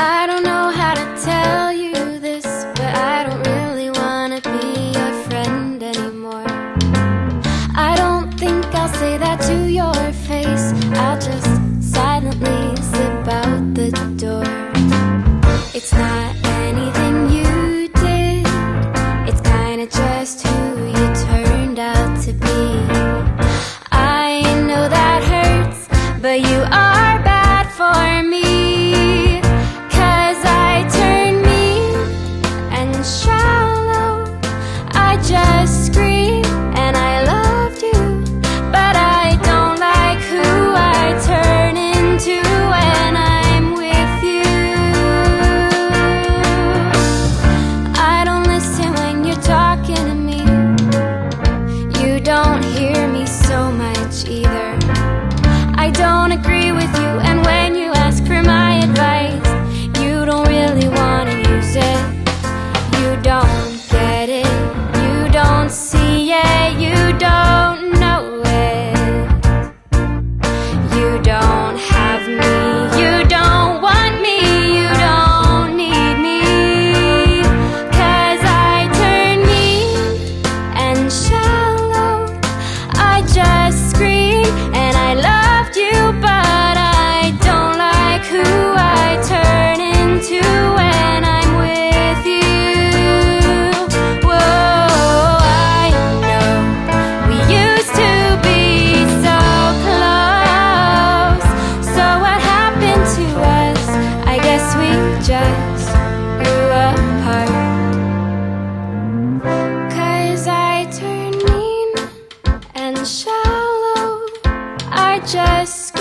I don't know how to tell you this, but I don't really wanna be your friend anymore. I don't think I'll say that to your face. I'll just silently slip out the door. It's not try. just grew apart. Cause I turned mean and shallow I just